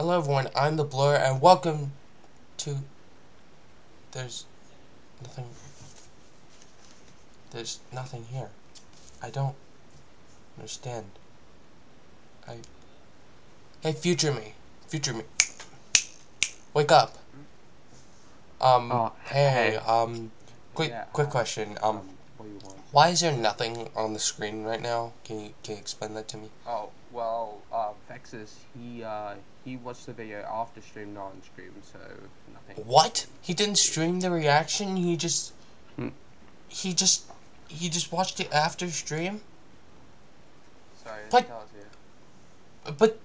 Hello everyone, I'm the Blur, and welcome to... There's nothing... There's nothing here. I don't understand. I... Hey, future me. Future me. Wake up. Um, Oh, hey, hey. um, quick, Yeah, quick uh, question. Um, what do you want? why is there nothing on the screen right now? Can you, can you explain that to me? Oh, well, Vexus, he, uh, he watched the video the stream, not on stream, so nothing. What? He didn't stream the reaction. He just, Hmm. he just, he just watched it after stream. Sorry, But- tell us here. But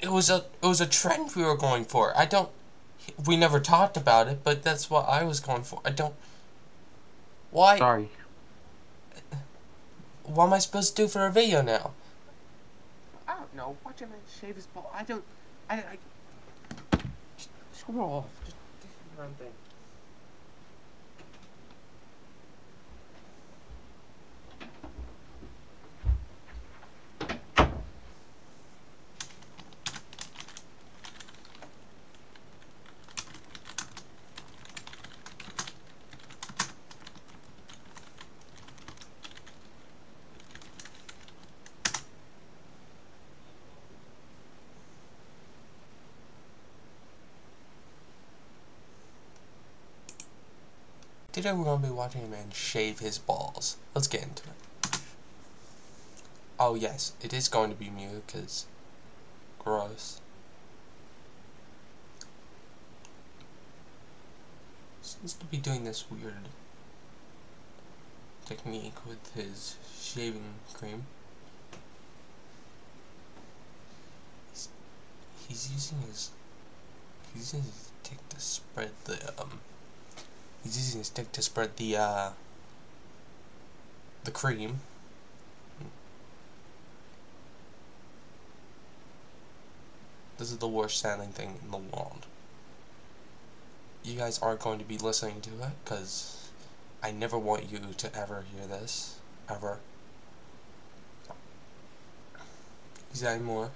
it was a, it was a trend we were going for. I don't. We never talked about it, but that's what I was going for. I don't. Why? Sorry. What am I supposed to do for a video now? Don't know, watch him shave his ball. I don't, I, I, just screw off. Just do your own thing. Today we're gonna be watching a man shave his balls. Let's get into it. Oh yes, it is going to be mute because gross. Seems to be doing this weird technique with his shaving cream. He's, he's using his he's using his stick to spread the um He's using his stick to spread the, uh, the cream. This is the worst sounding thing in the world. You guys aren't going to be listening to it, because I never want you to ever hear this. Ever. Is any more?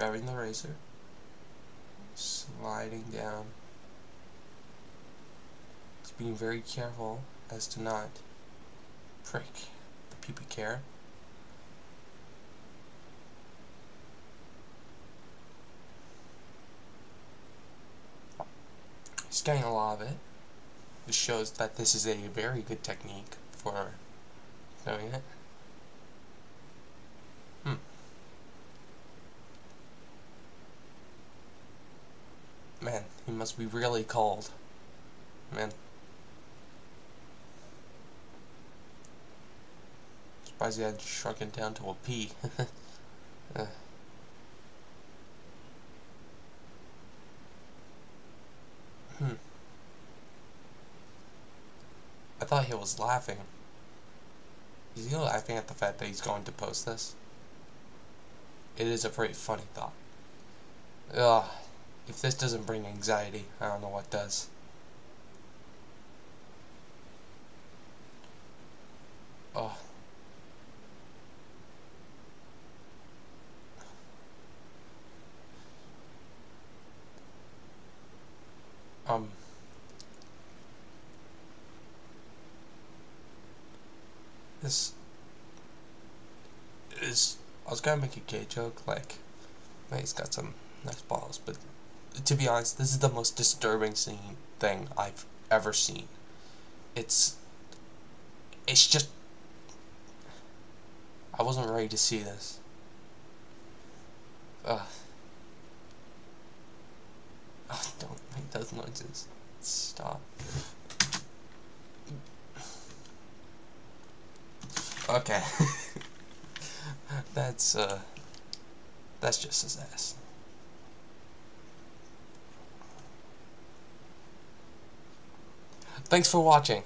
Grabbing the razor, sliding down. He's being very careful as to not prick the pubic hair. He's getting a lot of it. This shows that this is a very good technique for doing it. Man, he must be really cold. Man. Surprised he had shrunk it down to a pea. Uh. Hmm. I thought he was laughing. Is he laughing at the fact that he's going to post this? It is a pretty funny thought. Ugh. If this doesn't bring anxiety, I don't know what does. Oh. Um. This is. I was gonna make a gay joke, like, he's got some nice balls, but to be honest, this is the most disturbing scene thing I've ever seen. It's it's just I wasn't ready to see this. Ugh. Ugh, don't make those noises. Stop. Okay. that's uh that's just his ass. Thanks for watching.